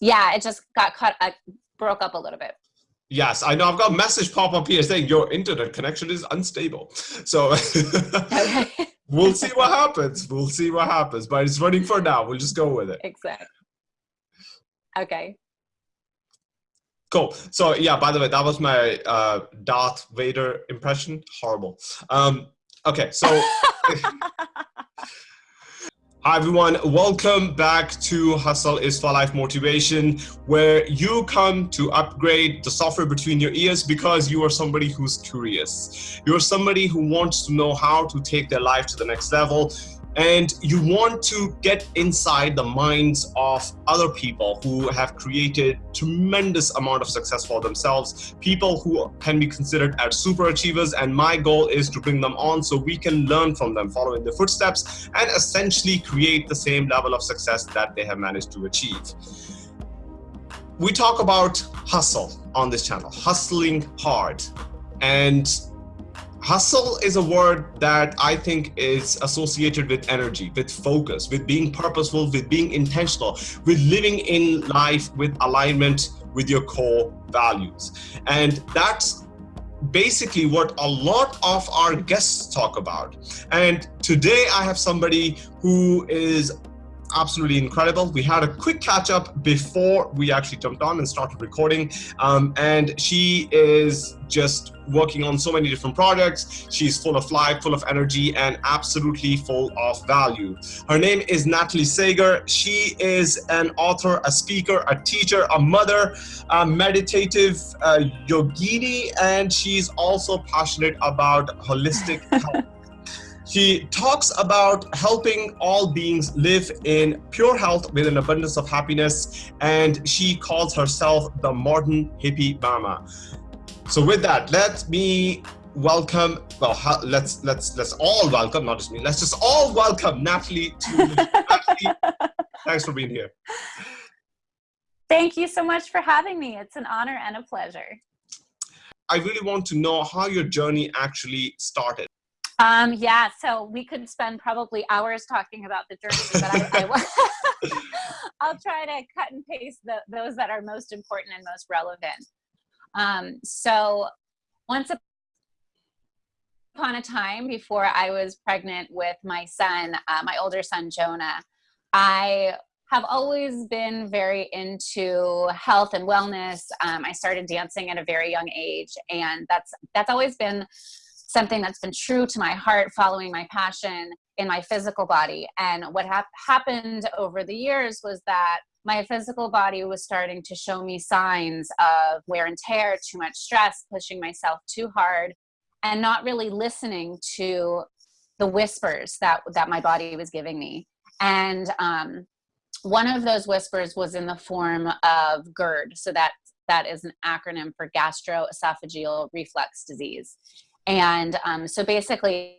Yeah, it just got cut, uh, broke up a little bit. Yes, I know. I've got a message pop up here saying your internet connection is unstable. So we'll see what happens. We'll see what happens. But it's running for now. We'll just go with it. Exactly. Okay. Cool. So yeah, by the way, that was my uh, Darth Vader impression. Horrible. Um, okay, so Hi everyone, welcome back to Hustle is for Life Motivation, where you come to upgrade the software between your ears because you are somebody who's curious. You're somebody who wants to know how to take their life to the next level and you want to get inside the minds of other people who have created tremendous amount of success for themselves people who can be considered as super achievers and my goal is to bring them on so we can learn from them follow in their footsteps and essentially create the same level of success that they have managed to achieve. We talk about hustle on this channel hustling hard. And Hustle is a word that I think is associated with energy, with focus, with being purposeful, with being intentional, with living in life with alignment with your core values. And that's basically what a lot of our guests talk about. And today I have somebody who is absolutely incredible. We had a quick catch up before we actually jumped on and started recording. Um, and she is just working on so many different projects. She's full of life, full of energy, and absolutely full of value. Her name is Natalie Sager. She is an author, a speaker, a teacher, a mother, a meditative uh, yogini, and she's also passionate about holistic health. She talks about helping all beings live in pure health with an abundance of happiness, and she calls herself the modern hippie mama. So with that, let me welcome. Well, let's let's let's all welcome, not just me. Let's just all welcome Natalie to. Natalie, thanks for being here. Thank you so much for having me. It's an honor and a pleasure. I really want to know how your journey actually started. Um, yeah, so we could spend probably hours talking about the journey, but I, I will try to cut and paste the, those that are most important and most relevant. Um, so once upon a time before I was pregnant with my son, uh, my older son, Jonah, I have always been very into health and wellness. Um, I started dancing at a very young age, and that's that's always been something that's been true to my heart, following my passion in my physical body. And what ha happened over the years was that my physical body was starting to show me signs of wear and tear, too much stress, pushing myself too hard, and not really listening to the whispers that, that my body was giving me. And um, one of those whispers was in the form of GERD. So that, that is an acronym for gastroesophageal reflux disease. And um, so basically,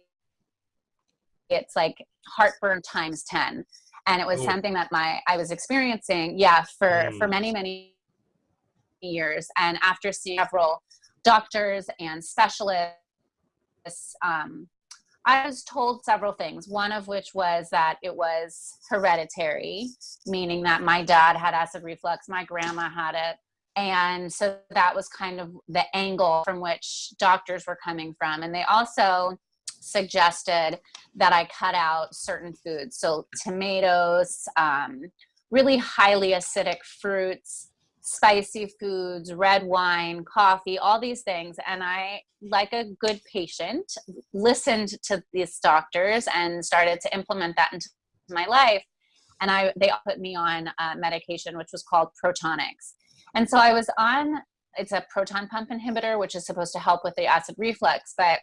it's like heartburn times 10. And it was Ooh. something that my I was experiencing, yeah, for, mm. for many, many years. And after seeing several doctors and specialists, um, I was told several things. One of which was that it was hereditary, meaning that my dad had acid reflux, my grandma had it, and so that was kind of the angle from which doctors were coming from. And they also suggested that I cut out certain foods. So tomatoes, um, really highly acidic fruits, spicy foods, red wine, coffee, all these things. And I, like a good patient, listened to these doctors and started to implement that into my life. And I, they put me on uh, medication, which was called Protonix. And so I was on, it's a proton pump inhibitor, which is supposed to help with the acid reflux. But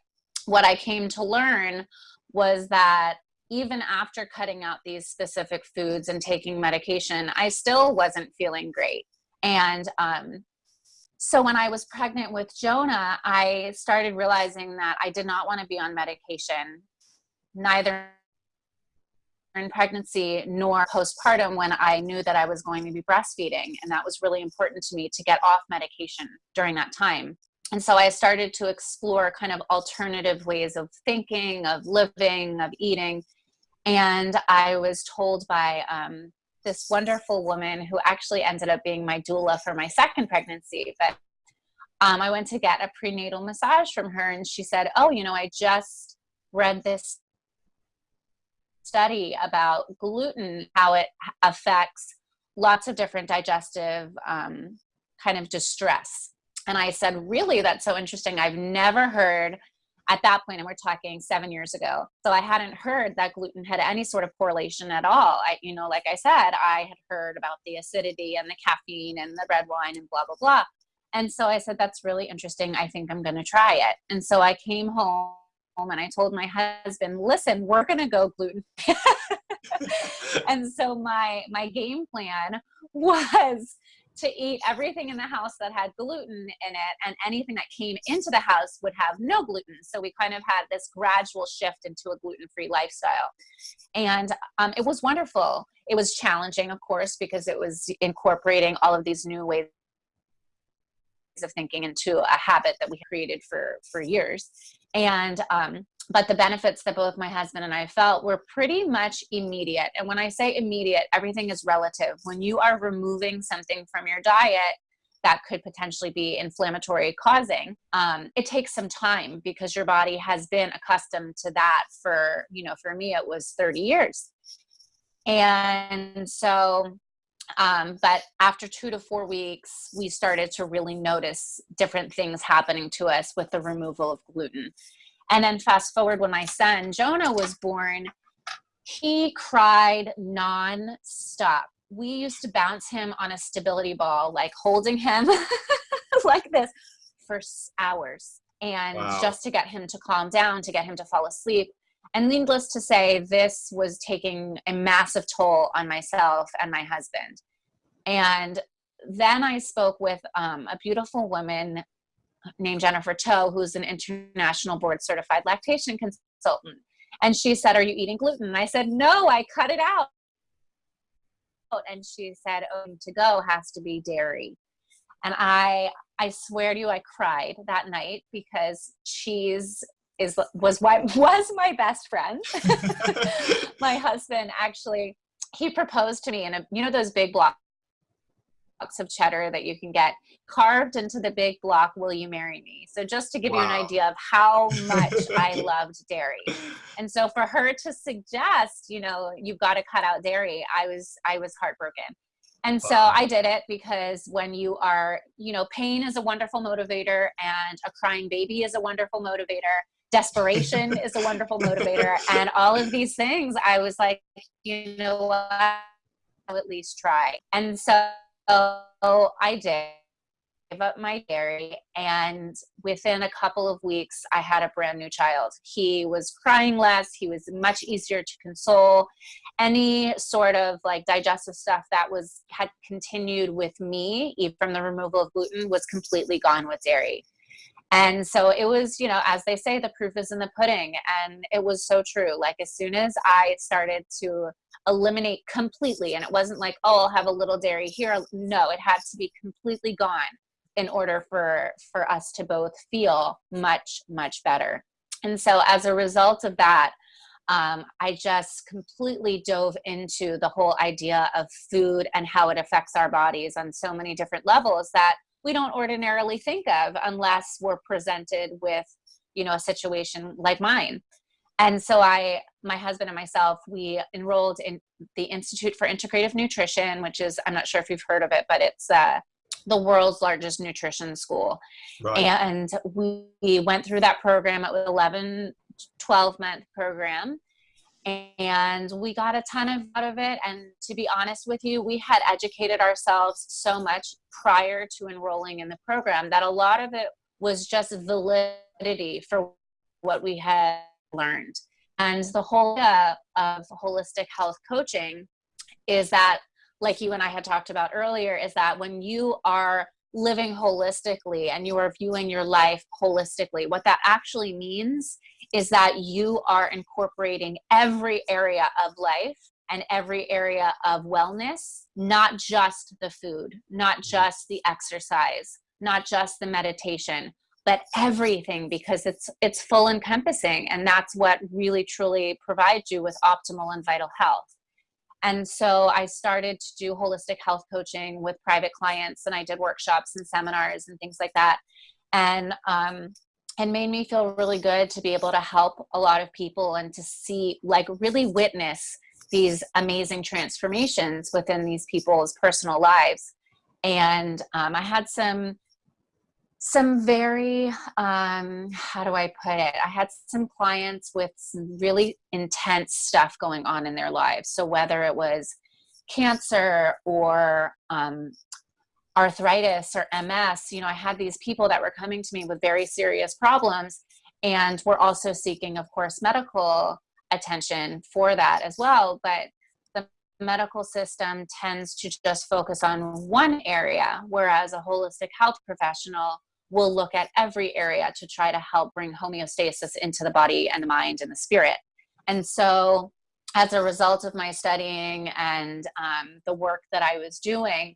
what I came to learn was that even after cutting out these specific foods and taking medication, I still wasn't feeling great. And um, so when I was pregnant with Jonah, I started realizing that I did not want to be on medication, neither in pregnancy nor postpartum when I knew that I was going to be breastfeeding. And that was really important to me to get off medication during that time. And so I started to explore kind of alternative ways of thinking, of living, of eating. And I was told by um, this wonderful woman who actually ended up being my doula for my second pregnancy. But um, I went to get a prenatal massage from her, and she said, "Oh, you know, I just read this study about gluten, how it affects lots of different digestive um, kind of distress." And I said, "Really? That's so interesting. I've never heard." at that point and we're talking seven years ago so i hadn't heard that gluten had any sort of correlation at all i you know like i said i had heard about the acidity and the caffeine and the red wine and blah blah blah and so i said that's really interesting i think i'm going to try it and so i came home and i told my husband listen we're going to go gluten free. and so my my game plan was to eat everything in the house that had gluten in it and anything that came into the house would have no gluten. So we kind of had this gradual shift into a gluten-free lifestyle. And um, it was wonderful. It was challenging of course because it was incorporating all of these new ways of thinking into a habit that we created for for years and um, but the benefits that both my husband and I felt were pretty much immediate. And when I say immediate, everything is relative. When you are removing something from your diet that could potentially be inflammatory causing, um, it takes some time because your body has been accustomed to that for, you know, for me, it was 30 years. And so, um, but after two to four weeks, we started to really notice different things happening to us with the removal of gluten. And then fast forward when my son Jonah was born, he cried non-stop. We used to bounce him on a stability ball, like holding him like this for hours. And wow. just to get him to calm down, to get him to fall asleep. And needless to say, this was taking a massive toll on myself and my husband. And then I spoke with um, a beautiful woman named Jennifer Toe, who's an international board certified lactation consultant. And she said, Are you eating gluten? And I said, No, I cut it out. And she said, Oh, to go has to be dairy. And I I swear to you, I cried that night because cheese is was what was my best friend. my husband actually he proposed to me in a you know those big blocks of cheddar that you can get carved into the big block will you marry me? So just to give wow. you an idea of how much i loved dairy. And so for her to suggest you know you've got to cut out dairy i was i was heartbroken. And so i did it because when you are you know pain is a wonderful motivator and a crying baby is a wonderful motivator desperation is a wonderful motivator and all of these things i was like you know what I'll at least try and so I did give up my dairy and within a couple of weeks I had a brand new child. He was crying less, he was much easier to console. Any sort of like digestive stuff that was had continued with me from the removal of gluten was completely gone with dairy. And so it was, you know, as they say, the proof is in the pudding. And it was so true. Like as soon as I started to eliminate completely, and it wasn't like, oh, I'll have a little dairy here. No, it had to be completely gone in order for for us to both feel much, much better. And so as a result of that, um, I just completely dove into the whole idea of food and how it affects our bodies on so many different levels that we don't ordinarily think of unless we're presented with you know a situation like mine. And so i my husband and myself we enrolled in the institute for integrative nutrition which is i'm not sure if you've heard of it but it's uh, the world's largest nutrition school. Right. and we went through that program. It was 11 12 month program and we got a ton of out of it. And to be honest with you we had educated ourselves so much prior to enrolling in the program that a lot of it was just validity for what we had learned. And the whole uh, of holistic health coaching is that like you and i had talked about earlier is that when you are living holistically and you are viewing your life holistically what that actually means is that you are incorporating every area of life and every area of wellness, not just the food, not just the exercise, not just the meditation, but everything because it's it's full encompassing and that's what really truly provides you with optimal and vital health. And so I started to do holistic health coaching with private clients, and I did workshops and seminars and things like that. And um, and made me feel really good to be able to help a lot of people and to see, like, really witness these amazing transformations within these people's personal lives. And um, I had some some very um, how do i put it? I had some clients with some really intense stuff going on in their lives. So whether it was cancer or um, arthritis or ms you know i had these people that were coming to me with very serious problems and we're also seeking of course medical attention for that as well. But the medical system tends to just focus on one area whereas a holistic health professional will look at every area to try to help bring homeostasis into the body and the mind and the spirit. And so, as a result of my studying and um, the work that I was doing,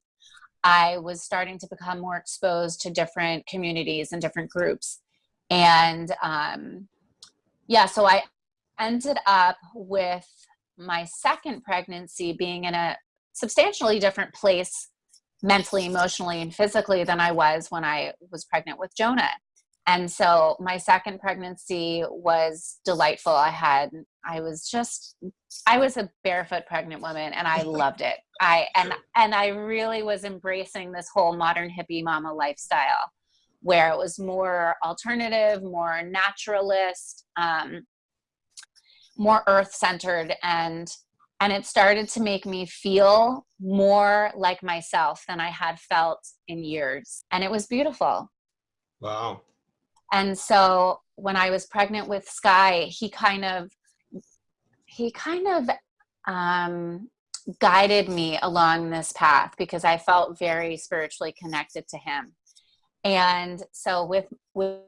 I was starting to become more exposed to different communities and different groups. And um, yeah, so I ended up with my second pregnancy being in a substantially different place mentally, emotionally, and physically than I was when I was pregnant with Jonah. And so my second pregnancy was delightful. I had, I was just, I was a barefoot pregnant woman and I loved it. I, and, and I really was embracing this whole modern hippie mama lifestyle where it was more alternative, more naturalist, um, more earth centered. And and it started to make me feel more like myself than I had felt in years. And it was beautiful. Wow. And so when I was pregnant with Sky, he kind of he kind of um, guided me along this path because I felt very spiritually connected to him. And so with with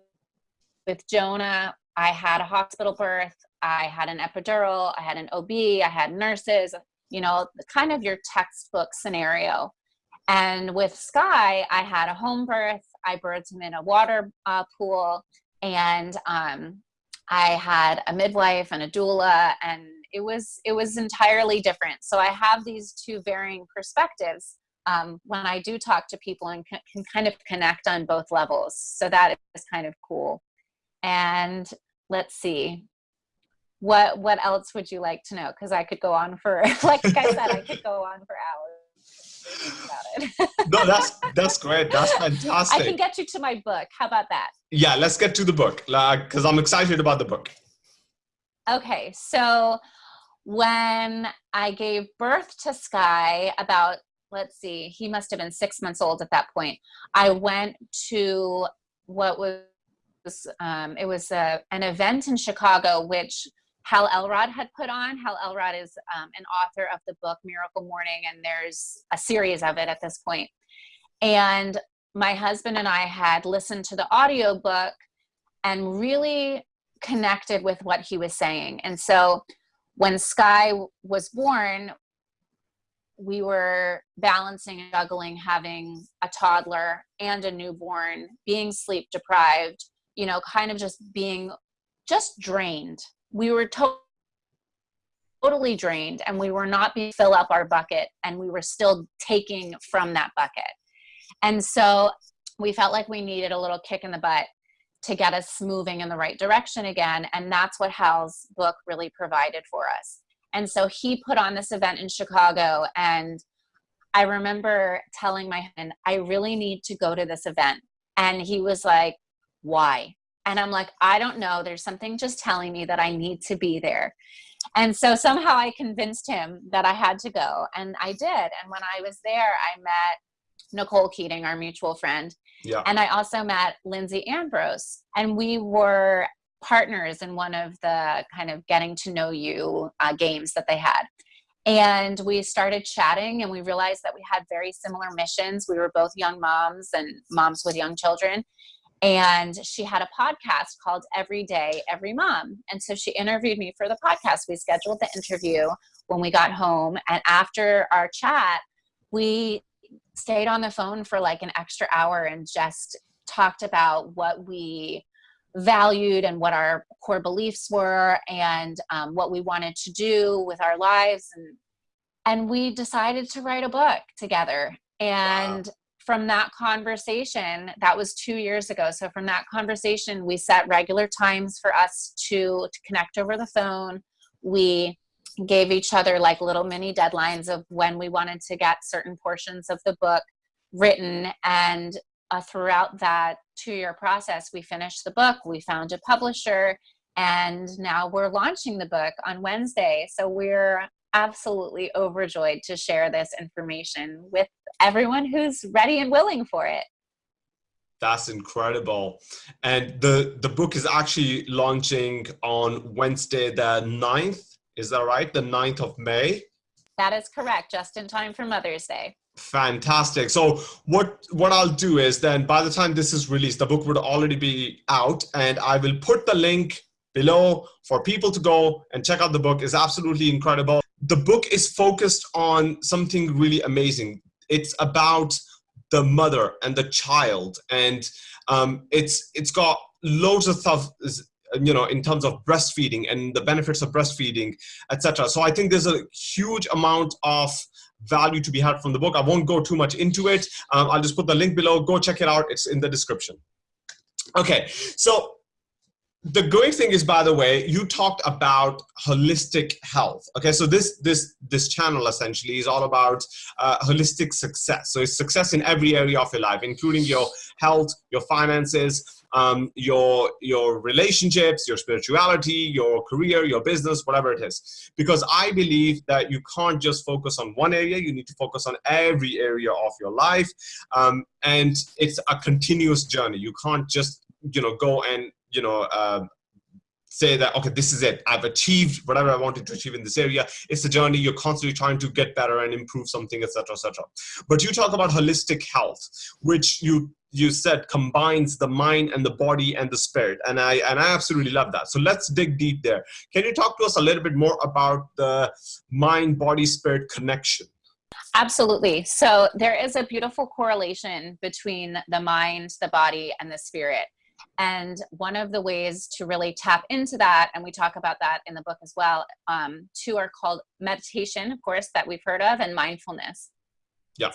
with Jonah, I had a hospital birth. I had an epidural, I had an OB, I had nurses, you know, kind of your textbook scenario. And with Sky, I had a home birth. I birthed him in a water uh, pool, and um, I had a midwife and a doula, and it was it was entirely different. So I have these two varying perspectives um, when I do talk to people and can, can kind of connect on both levels. So that is kind of cool. And let's see what what else would you like to know? Because i could go on for like i said i could go on for hours about it. no that's that's great. That's fantastic i can get you to my book. How about that? Yeah let's get to the book. Like because i'm excited about the book. Okay so when i gave birth to sky about let's see he must have been six months old at that point i went to what was um, it was a, an event in chicago which Hal Elrod had put on. Hal Elrod is um, an author of the book Miracle Morning, and there's a series of it at this point. And my husband and I had listened to the audiobook and really connected with what he was saying. And so when Sky was born, we were balancing and juggling having a toddler and a newborn, being sleep deprived, you know, kind of just being just drained we were to- totally drained and we were not being fill up our bucket and we were still taking from that bucket. And so we felt like we needed a little kick in the butt to get us moving in the right direction again and that's what hal's book really provided for us. And so he put on this event in chicago and i remember telling my husband i really need to go to this event. And he was like why and I'm like, I don't know. There's something just telling me that I need to be there. And so somehow I convinced him that I had to go. And I did. And when I was there, I met Nicole Keating, our mutual friend. Yeah. And I also met Lindsay Ambrose. And we were partners in one of the kind of getting to know you uh, games that they had. And we started chatting and we realized that we had very similar missions. We were both young moms and moms with young children and she had a podcast called Every Day, Every Mom. And so she interviewed me for the podcast. We scheduled the interview when we got home. And after our chat, we stayed on the phone for like an extra hour and just talked about what we valued and what our core beliefs were and um, what we wanted to do with our lives and and we decided to write a book together. And wow. From that conversation, that was two years ago. So from that conversation, we set regular times for us to, to connect over the phone. We gave each other like little mini deadlines of when we wanted to get certain portions of the book written and uh, throughout that two-year process we finished the book we found a publisher and now we're launching the book on wednesday so we're absolutely overjoyed to share this information with everyone who's ready and willing for it that's incredible and the the book is actually launching on wednesday the 9th is that right? The 9th of May? That is correct, just in time for Mother's Day. Fantastic. So what what I'll do is then by the time this is released, the book would already be out and I will put the link below for people to go and check out the book. is absolutely incredible. The book is focused on something really amazing. It's about the mother and the child and um, it's it's got loads of stuff you know in terms of breastfeeding and the benefits of breastfeeding etc so i think there's a huge amount of value to be had from the book. I won't go too much into it. Um, i'll just put the link below. Go check it out. It's in the description. Okay so the great thing is by the way you talked about holistic health okay so this this this channel essentially is all about uh, holistic success so it's success in every area of your life including your health your finances um, your your relationships, your spirituality, your career, your business, whatever it is. Because I believe that you can't just focus on one area, you need to focus on every area of your life. Um, and it's a continuous journey. You can't just, you know, go and, you know, uh, say that okay this is it. I've achieved whatever i wanted to achieve in this area. It's a journey. You're constantly trying to get better and improve something etc etc but you talk about holistic health which you you said combines the mind and the body and the spirit. And i and i absolutely love that. So let's dig deep there. Can you talk to us a little bit more about the mind body spirit connection? Absolutely. So there is a beautiful correlation between the mind the body and the spirit and one of the ways to really tap into that and we talk about that in the book as well um, two are called meditation of course that we've heard of and mindfulness. Yeah.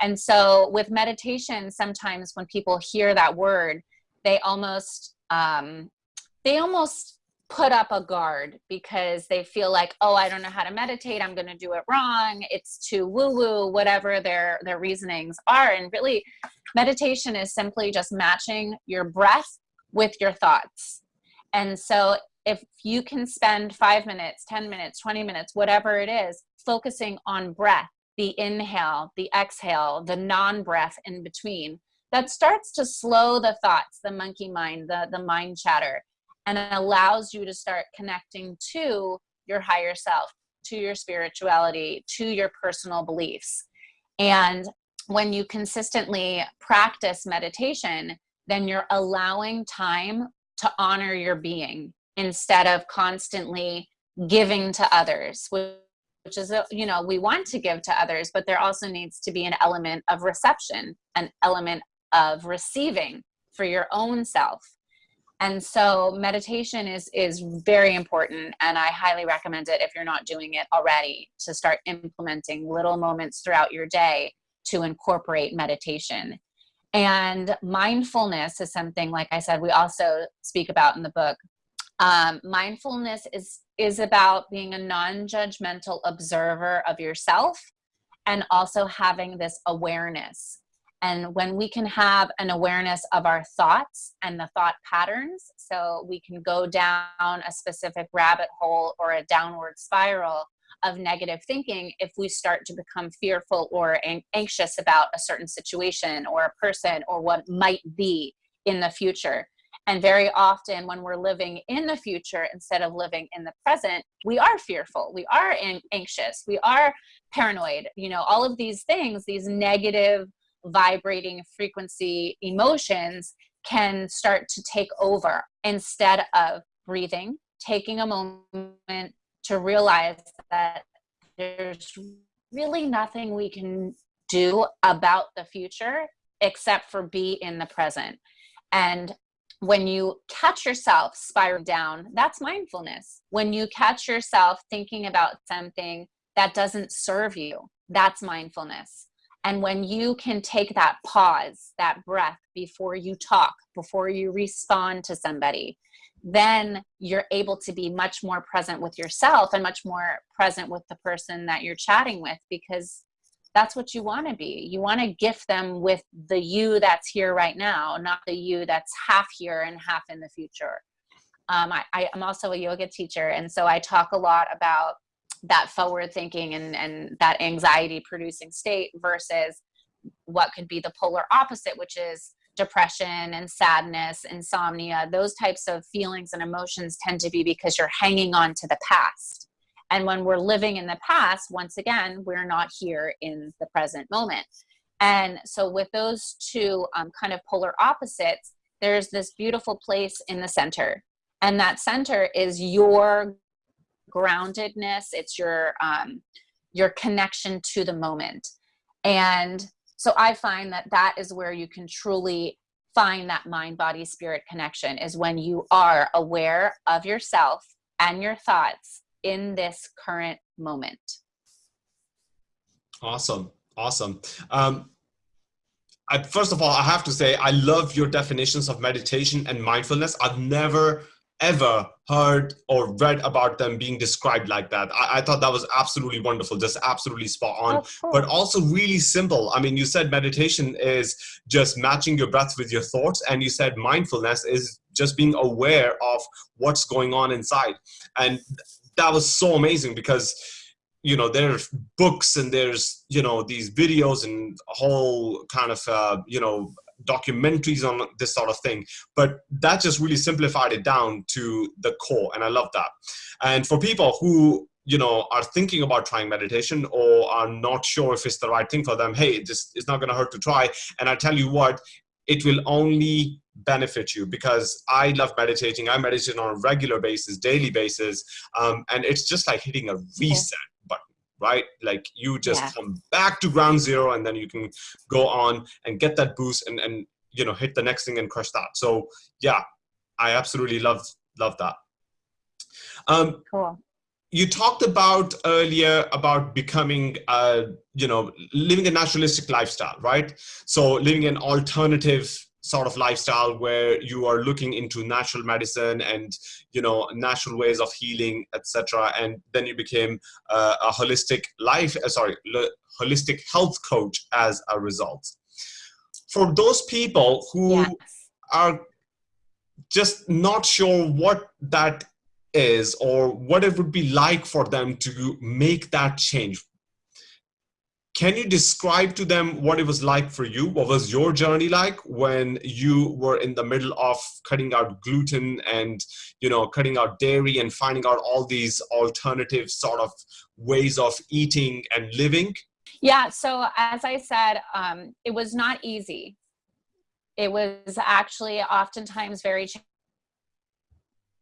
And so with meditation, sometimes when people hear that word, they almost um, they almost put up a guard because they feel like, oh, I don't know how to meditate. I'm going to do it wrong. It's too woo woo, whatever their their reasonings are. And really, meditation is simply just matching your breath with your thoughts. And so if you can spend five minutes, 10 minutes, 20 minutes, whatever it is, focusing on breath the inhale, the exhale, the non-breath in between, that starts to slow the thoughts, the monkey mind, the, the mind chatter, and allows you to start connecting to your higher self, to your spirituality, to your personal beliefs. And when you consistently practice meditation, then you're allowing time to honor your being instead of constantly giving to others, which is, you know, we want to give to others, but there also needs to be an element of reception, an element of receiving for your own self. And so meditation is, is very important and I highly recommend it if you're not doing it already to start implementing little moments throughout your day to incorporate meditation. And mindfulness is something, like I said, we also speak about in the book. Um, mindfulness is is about being a non-judgmental observer of yourself and also having this awareness. And when we can have an awareness of our thoughts and the thought patterns, so we can go down a specific rabbit hole or a downward spiral of negative thinking if we start to become fearful or anxious about a certain situation or a person or what might be in the future. And very often when we're living in the future instead of living in the present, we are fearful, we are anxious, we are paranoid, you know, all of these things, these negative vibrating frequency emotions can start to take over instead of breathing, taking a moment to realize that there's really nothing we can do about the future except for be in the present. And when you catch yourself spiraling down, that's mindfulness. When you catch yourself thinking about something that doesn't serve you. That's mindfulness. And when you can take that pause, that breath before you talk, before you respond to somebody, then you're able to be much more present with yourself and much more present with the person that you're chatting with because that's what you want to be. You want to gift them with the you that's here right now, not the you that's half here and half in the future. Um, I, I, am also a yoga teacher, and so I talk a lot about that forward thinking and, and that anxiety producing state versus what could be the polar opposite, which is depression and sadness, insomnia, those types of feelings and emotions tend to be because you're hanging on to the past. And when we're living in the past, once again, we're not here in the present moment. And so, with those two um, kind of polar opposites, there's this beautiful place in the center. And that center is your groundedness, it's your, um, your connection to the moment. And so I find that that is where you can truly find that mind body spirit connection is when you are aware of yourself and your thoughts in this current moment. Awesome. Awesome. Um, I, first of all, I have to say, I love your definitions of meditation and mindfulness. I've never ever heard or read about them being described like that. I, I thought that was absolutely wonderful, just absolutely spot on, but also really simple. I mean, you said meditation is just matching your breath with your thoughts, and you said mindfulness is just being aware of what's going on inside. And that was so amazing because you know there's books and there's you know these videos and whole kind of uh, you know documentaries on this sort of thing. But that just really simplified it down to the core and i love that. And for people who you know are thinking about trying meditation or are not sure if it's the right thing for them hey this is not going to hurt to try. And i tell you what it will only benefit you because I love meditating. I meditate on a regular basis, daily basis, um, and it's just like hitting a reset right? Like you just yeah. come back to ground zero and then you can go on and get that boost and, and you know, hit the next thing and crush that. So yeah, I absolutely love, love that. Um, cool. You talked about earlier about becoming, uh, you know, living a naturalistic lifestyle, right? So living an alternative sort of lifestyle where you are looking into natural medicine and you know natural ways of healing etc and then you became uh, a holistic life uh, sorry holistic health coach as a result for those people who yes. are just not sure what that is or what it would be like for them to make that change can you describe to them what it was like for you? What was your journey like when you were in the middle of cutting out gluten and, you know, cutting out dairy and finding out all these alternative sort of ways of eating and living? Yeah, so as I said, um, it was not easy. It was actually oftentimes very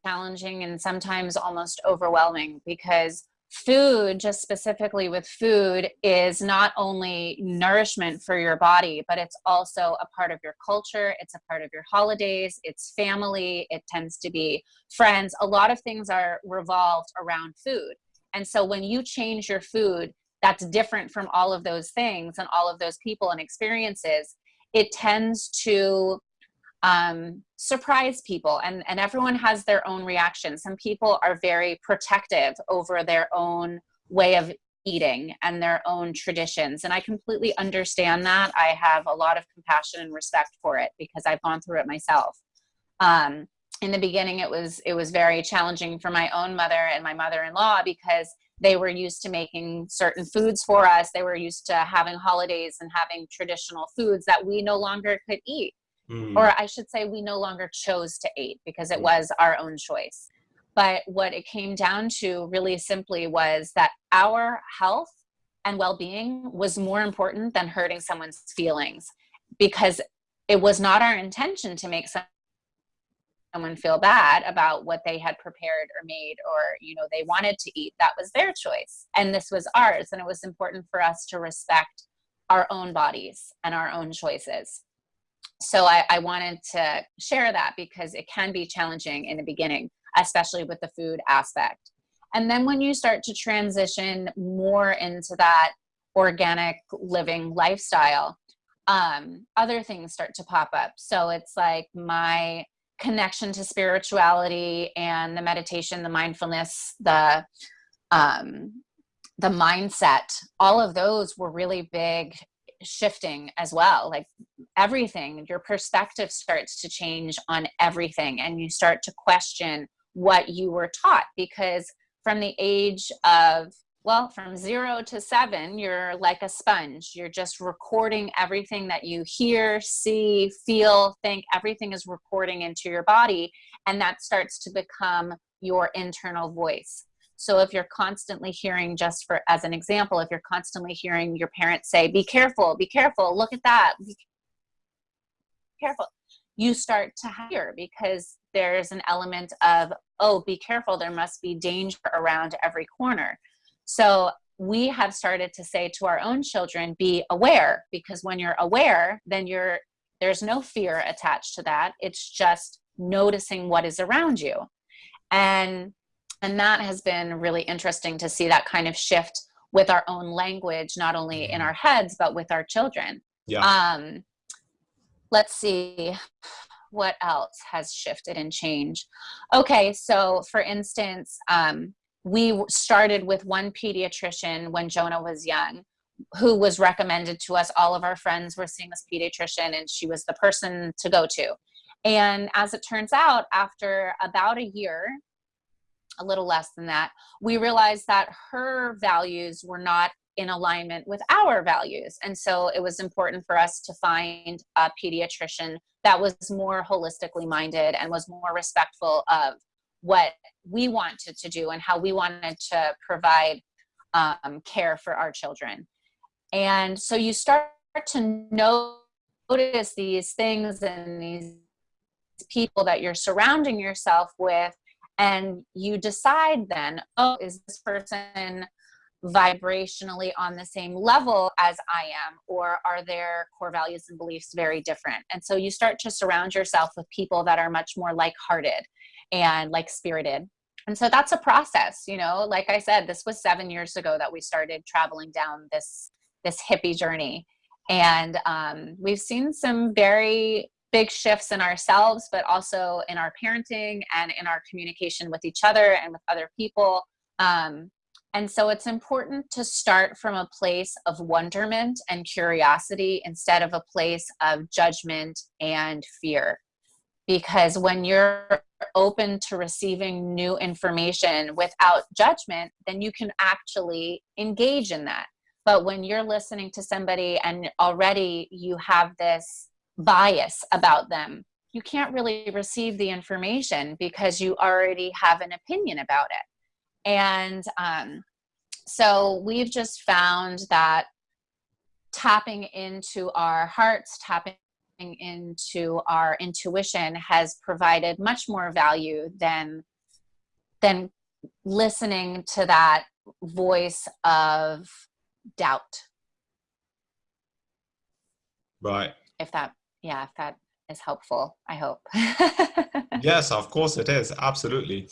challenging and sometimes almost overwhelming because food, just specifically with food, is not only nourishment for your body, but it's also a part of your culture. It's a part of your holidays. It's family. It tends to be friends. A lot of things are revolved around food. And so when you change your food, that's different from all of those things and all of those people and experiences. It tends to um, surprise people and, and everyone has their own reaction. Some people are very protective over their own way of eating and their own traditions. And I completely understand that. I have a lot of compassion and respect for it because I've gone through it myself. Um, in the beginning, it was, it was very challenging for my own mother and my mother-in-law because they were used to making certain foods for us. They were used to having holidays and having traditional foods that we no longer could eat. Mm. Or I should say, we no longer chose to eat because it mm. was our own choice. But what it came down to really simply was that our health and well being was more important than hurting someone's feelings because it was not our intention to make someone feel bad about what they had prepared or made or you know they wanted to eat that was their choice and this was ours and it was important for us to respect our own bodies and our own choices so I, I, wanted to share that because it can be challenging in the beginning, especially with the food aspect. And then when you start to transition more into that organic living lifestyle, um, other things start to pop up. So it's like my connection to spirituality and the meditation, the mindfulness, the um, the mindset, all of those were really big shifting as well. Like everything, your perspective starts to change on everything, and you start to question what you were taught because from the age of well, from zero to seven, you're like a sponge. You're just recording everything that you hear, see, feel, think. Everything is recording into your body, and that starts to become your internal voice. So if you're constantly hearing, just for as an example, if you're constantly hearing your parents say, "Be careful, be careful, look at that, be careful," you start to hear because there's an element of, "Oh, be careful, there must be danger around every corner." So we have started to say to our own children, be aware, because when you're aware, then you're there's no fear attached to that. It's just noticing what is around you. And and that has been really interesting to see that kind of shift with our own language, not only in our heads, but with our children. Yeah. Um, let's see what else has shifted and changed. Okay, so for instance, um, we started with one pediatrician when Jonah was young who was recommended to us. All of our friends were seeing this pediatrician, and she was the person to go to. And as it turns out, after about a year, a little less than that, we realized that her values were not in alignment with our values. And so it was important for us to find a pediatrician that was more holistically minded and was more respectful of what we wanted to do and how we wanted to provide um, care for our children. And so you start to notice these things and these people that you're surrounding yourself with, and you decide then, oh, is this person vibrationally on the same level as I am, or are their core values and beliefs very different? And so you start to surround yourself with people that are much more like hearted and like spirited. And so that's a process, you know, like I said, this was seven years ago that we started traveling down this, this hippie journey. And um, we've seen some very big shifts in ourselves, but also in our parenting and in our communication with each other and with other people. Um, and so it's important to start from a place of wonderment and curiosity instead of a place of judgment and fear because when you're open to receiving new information without judgment, then you can actually engage in that. But when you're listening to somebody and already you have this bias about them, you can't really receive the information because you already have an opinion about it. And um, so we've just found that tapping into our hearts, tapping into our intuition has provided much more value than than listening to that voice of doubt. Right. If that yeah if that is helpful i hope. Yes of course it is absolutely.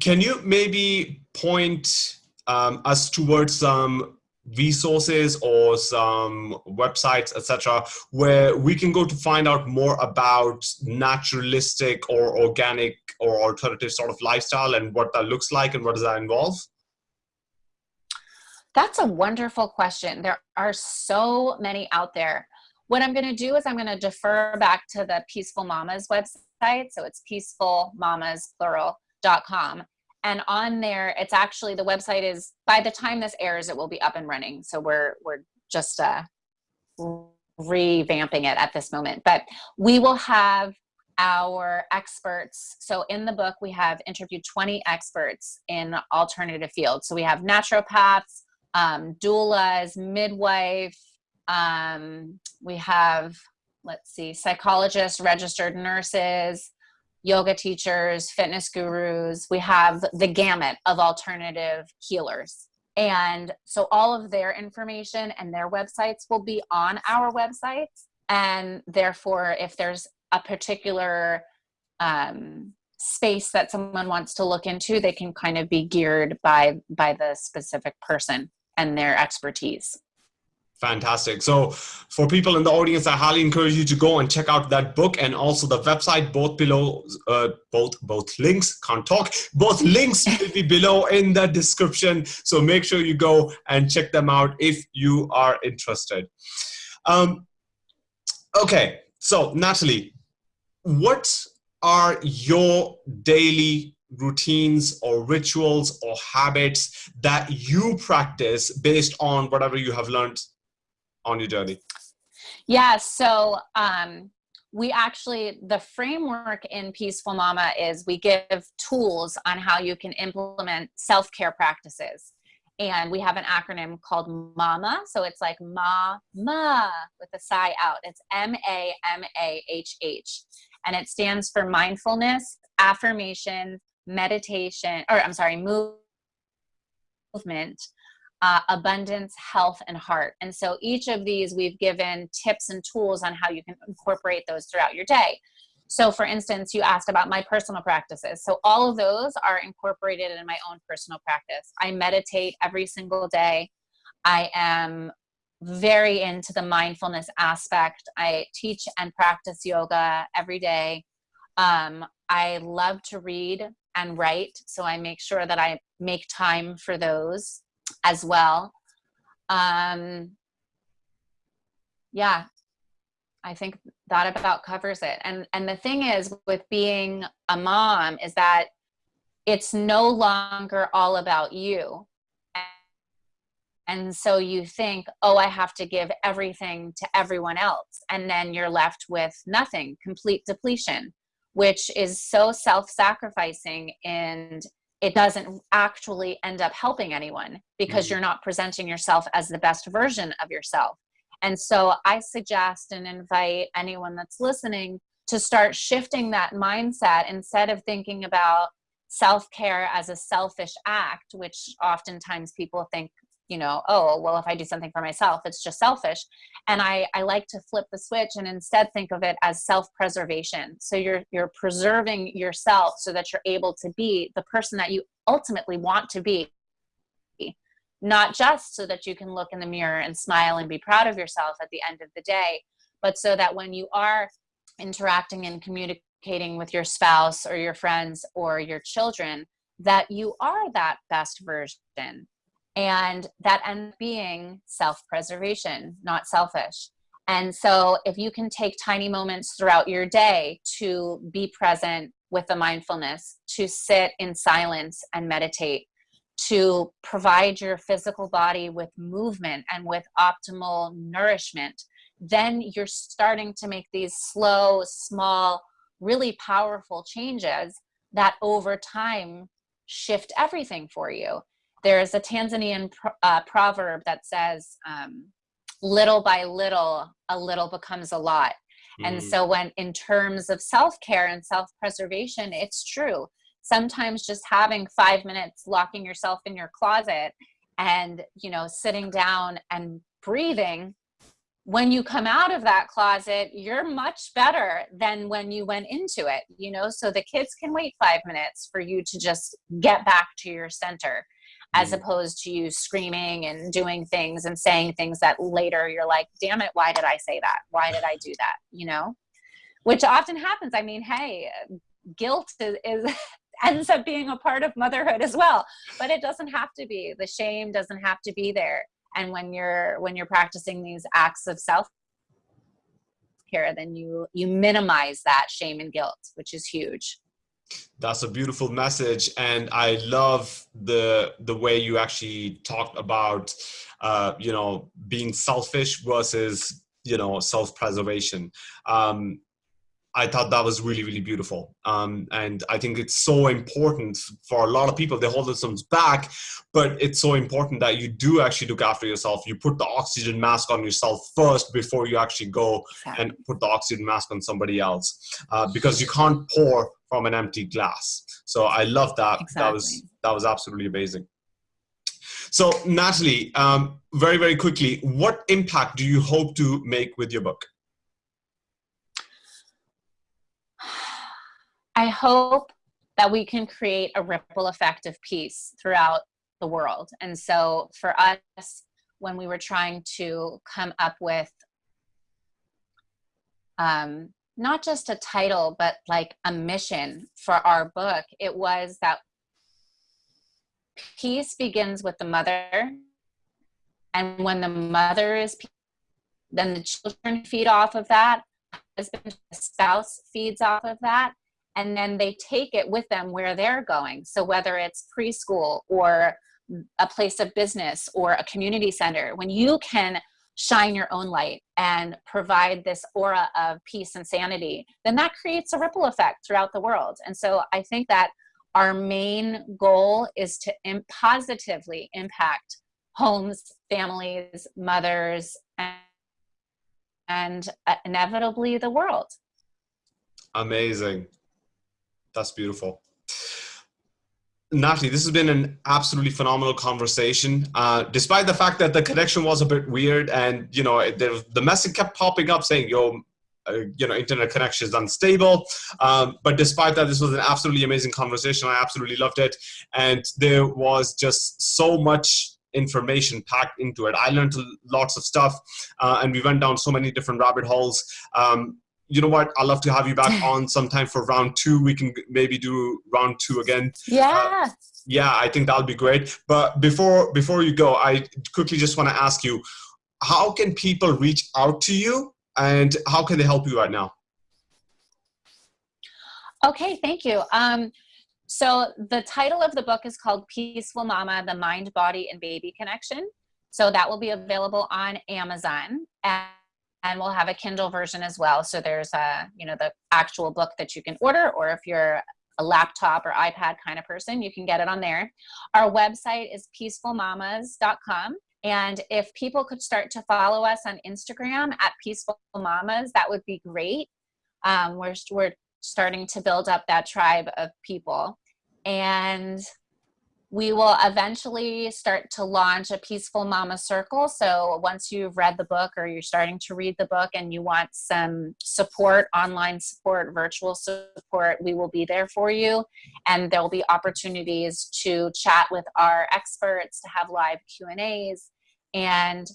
Can you maybe point um, us towards some resources or some websites etc where we can go to find out more about naturalistic or organic or alternative sort of lifestyle and what that looks like and what does that involve? That's a wonderful question. There are so many out there what i'm going to do is i'm going to defer back to the peaceful mamas website. So it's peaceful mamas plural.com and on there it's actually the website is by the time this airs it will be up and running. So we're we're just uh revamping it at this moment. But we will have our experts. So in the book we have interviewed 20 experts in alternative fields. So we have naturopaths um, doulas midwife um, we have let's see psychologists registered nurses yoga teachers, fitness gurus. We have the gamut of alternative healers. And so all of their information and their websites will be on our websites. And therefore, if there's a particular um, space that someone wants to look into, they can kind of be geared by by the specific person and their expertise. Fantastic. So, for people in the audience, I highly encourage you to go and check out that book and also the website. Both below, uh, both both links can't talk. Both links will be below in the description. So make sure you go and check them out if you are interested. Um, okay, so Natalie, what are your daily routines or rituals or habits that you practice based on whatever you have learned on your journey? Yeah, so um, we actually, the framework in Peaceful Mama is we give tools on how you can implement self care practices. And we have an acronym called MAMA. So it's like Ma, Ma with a sigh out. It's M A M A H H. And it stands for mindfulness, affirmation, meditation, or I'm sorry, movement, uh, abundance, health, and heart. And so each of these we've given tips and tools on how you can incorporate those throughout your day. So for instance, you asked about my personal practices. So all of those are incorporated in my own personal practice. I meditate every single day. I am very into the mindfulness aspect. I teach and practice yoga every day. Um, I love to read and write, so I make sure that I make time for those as well. Um, yeah, I think that about covers it. And and the thing is with being a mom is that it's no longer all about you. And so you think, oh, I have to give everything to everyone else. And then you're left with nothing, complete depletion, which is so self sacrificing and it doesn't actually end up helping anyone because mm-hmm. you're not presenting yourself as the best version of yourself. And so I suggest and invite anyone that's listening to start shifting that mindset instead of thinking about self care as a selfish act, which oftentimes people think you know oh well if i do something for myself it's just selfish. And i i like to flip the switch and instead think of it as self preservation so you're you're preserving yourself so that you're able to be the person that you ultimately want to be. Not just so that you can look in the mirror and smile and be proud of yourself at the end of the day but so that when you are interacting and communicating with your spouse or your friends or your children that you are that best version and that ends being self-preservation not selfish. And so if you can take tiny moments throughout your day to be present with the mindfulness to sit in silence and meditate to provide your physical body with movement and with optimal nourishment then you're starting to make these slow small really powerful changes that over time shift everything for you there's a Tanzanian pro uh, proverb that says, um, little by little, a little becomes a lot. Mm. And so when in terms of self-care and self-preservation, it's true. Sometimes just having five minutes locking yourself in your closet and, you know, sitting down and breathing when you come out of that closet, you're much better than when you went into it, you know, so the kids can wait five minutes for you to just get back to your center as mm. opposed to you screaming and doing things and saying things that later you're like, damn it, why did I say that? Why did I do that? You know, which often happens. I mean, hey, guilt is, is ends up being a part of motherhood as well, but it doesn't have to be. The shame doesn't have to be there. And when you're when you're practicing these acts of self care, then you you minimize that shame and guilt, which is huge. That's a beautiful message, and I love the the way you actually talked about, uh, you know, being selfish versus you know self-preservation. Um, I thought that was really, really beautiful. Um, and I think it's so important for a lot of people. They hold themselves back, but it's so important that you do actually look after yourself. You put the oxygen mask on yourself first before you actually go and put the oxygen mask on somebody else, uh, because you can't pour from an empty glass. So I love that. Exactly. That was that was absolutely amazing. So Natalie, um, very, very quickly, what impact do you hope to make with your book? I hope that we can create a ripple effect of peace throughout the world. And so for us, when we were trying to come up with um, not just a title, but like a mission for our book, it was that peace begins with the mother. And when the mother is then the children feed off of that. Husband, spouse feeds off of that. And then they take it with them where they're going. So whether it's preschool or a place of business or a community center, when you can shine your own light and provide this aura of peace and sanity, then that creates a ripple effect throughout the world. And so I think that our main goal is to positively impact homes, families, mothers, and, and uh, inevitably the world. Amazing. That's beautiful. Natalie, this has been an absolutely phenomenal conversation. Uh, despite the fact that the connection was a bit weird and, you know, the, the message kept popping up saying, yo, uh, you know, internet connection is unstable. Um, but despite that, this was an absolutely amazing conversation. I absolutely loved it. And there was just so much information packed into it. I learned lots of stuff uh, and we went down so many different rabbit holes. Um, you know what? I'd love to have you back on sometime for round two. We can maybe do round two again. Yeah. Uh, yeah, I think that'll be great. But before before you go, I quickly just want to ask you, how can people reach out to you and how can they help you right now? Okay, thank you. Um, so the title of the book is called Peaceful Mama, The Mind, Body, and Baby Connection. So that will be available on Amazon. And and we'll have a Kindle version as well. So there's a, you know, the actual book that you can order, or if you're a laptop or iPad kind of person, you can get it on there. Our website is peacefulmamas.com. And if people could start to follow us on Instagram at Peaceful Mamas, that would be great. Um, we're, we're starting to build up that tribe of people. And we will eventually start to launch a Peaceful Mama Circle. So once you've read the book or you're starting to read the book and you want some support, online support, virtual support, we will be there for you. And there'll be opportunities to chat with our experts, to have live Q&As. And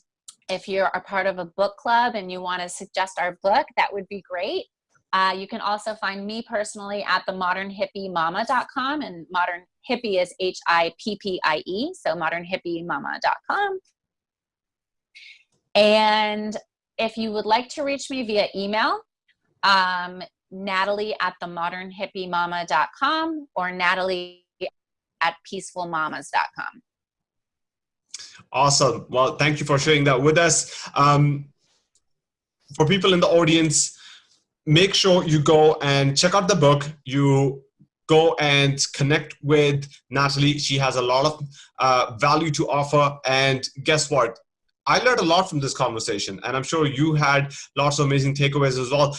if you're a part of a book club and you want to suggest our book, that would be great. Uh, you can also find me personally at the modernhippiemama.com and modern hippie is H-I-P-P-I-E, so modernhippiemama.com. And if you would like to reach me via email, um, Natalie at the modernhippiemama.com or Natalie at peacefulmamas.com. Awesome. Well, thank you for sharing that with us. Um, for people in the audience, make sure you go and check out the book. You go and connect with Natalie. She has a lot of uh, value to offer. And guess what? I learned a lot from this conversation, and I'm sure you had lots of amazing takeaways as well.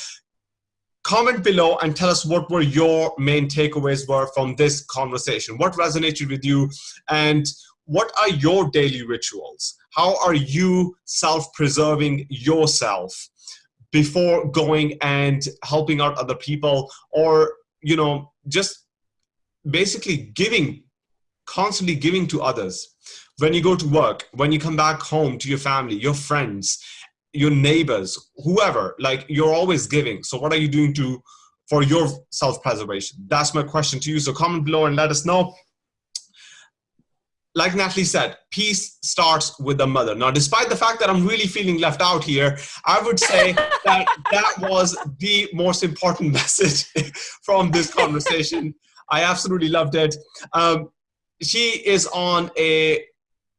Comment below and tell us what were your main takeaways were from this conversation. What resonated with you, and what are your daily rituals? How are you self-preserving yourself? Before going and helping out other people or you know just basically giving constantly giving to others. When you go to work when you come back home to your family your friends your neighbors whoever like you're always giving. So what are you doing to for your self-preservation? That's my question to you. So comment below and let us know like Natalie said, peace starts with the mother. Now, despite the fact that I'm really feeling left out here, I would say that that was the most important message from this conversation. I absolutely loved it. Um, she is on a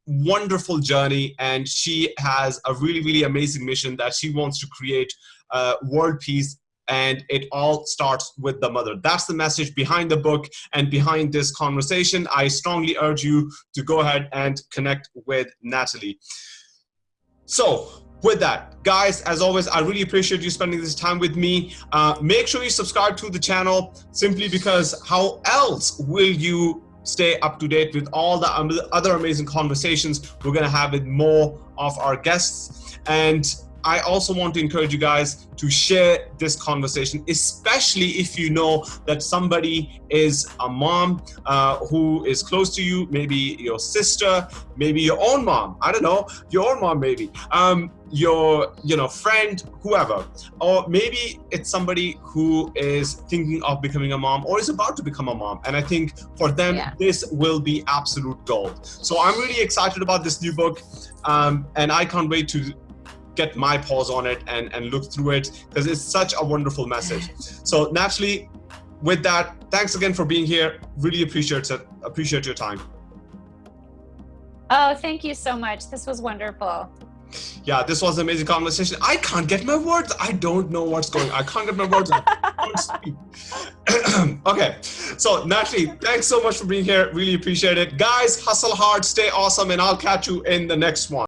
wonderful journey and she has a really, really amazing mission that she wants to create uh, world peace and it all starts with the mother. That's the message behind the book and behind this conversation. I strongly urge you to go ahead and connect with Natalie. So with that, guys, as always, I really appreciate you spending this time with me. Uh, make sure you subscribe to the channel simply because how else will you stay up to date with all the other amazing conversations we're going to have with more of our guests. And I also want to encourage you guys to share this conversation, especially if you know that somebody is a mom uh, who is close to you, maybe your sister, maybe your own mom. I don't know, your own mom, maybe. Um, your you know friend whoever or maybe it's somebody who is thinking of becoming a mom or is about to become a mom and i think for them Yeah. this will be absolute gold so i'm really excited about this new book um, and i can't wait to get my paws on it and, and look through it because it's such a wonderful message so naturally with that thanks again for being here really appreciate it appreciate your time Oh, thank you so much. This was wonderful. yeah this was an amazing conversation i can't get my words i don't know what's going on. i can't get my words out I can't speak. okay so natalie thanks so much for being here really appreciate it guys hustle hard stay awesome and i'll catch you in the next one